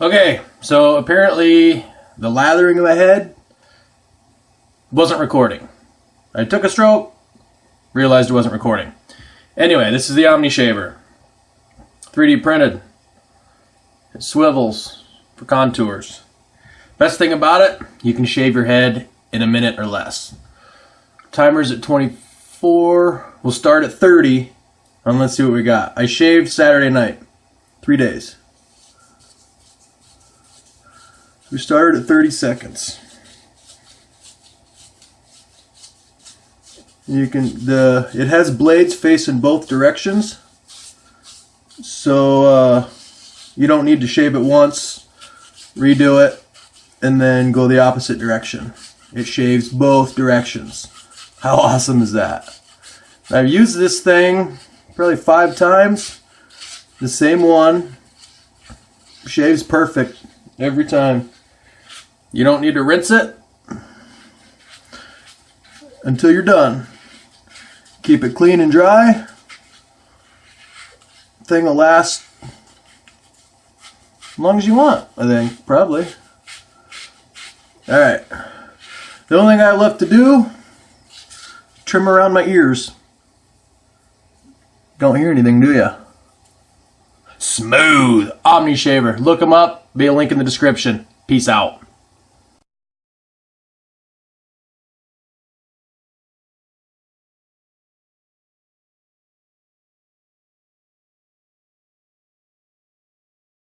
Okay, so apparently the lathering of the head wasn't recording. I took a stroke, realized it wasn't recording. Anyway, this is the Omni Shaver. 3D printed. It swivels for contours. Best thing about it, you can shave your head in a minute or less. Timer's at 24. We'll start at 30. And let's see what we got. I shaved Saturday night. Three days. We started at 30 seconds. You can the it has blades facing both directions, so uh, you don't need to shave it once, redo it, and then go the opposite direction. It shaves both directions. How awesome is that? I've used this thing probably five times. The same one shaves perfect every time. You don't need to rinse it until you're done. Keep it clean and dry. Thing will last as long as you want, I think, probably. Alright. The only thing I have left to do, trim around my ears. Don't hear anything, do ya? Smooth Omni Shaver. Look them up. Be a link in the description. Peace out.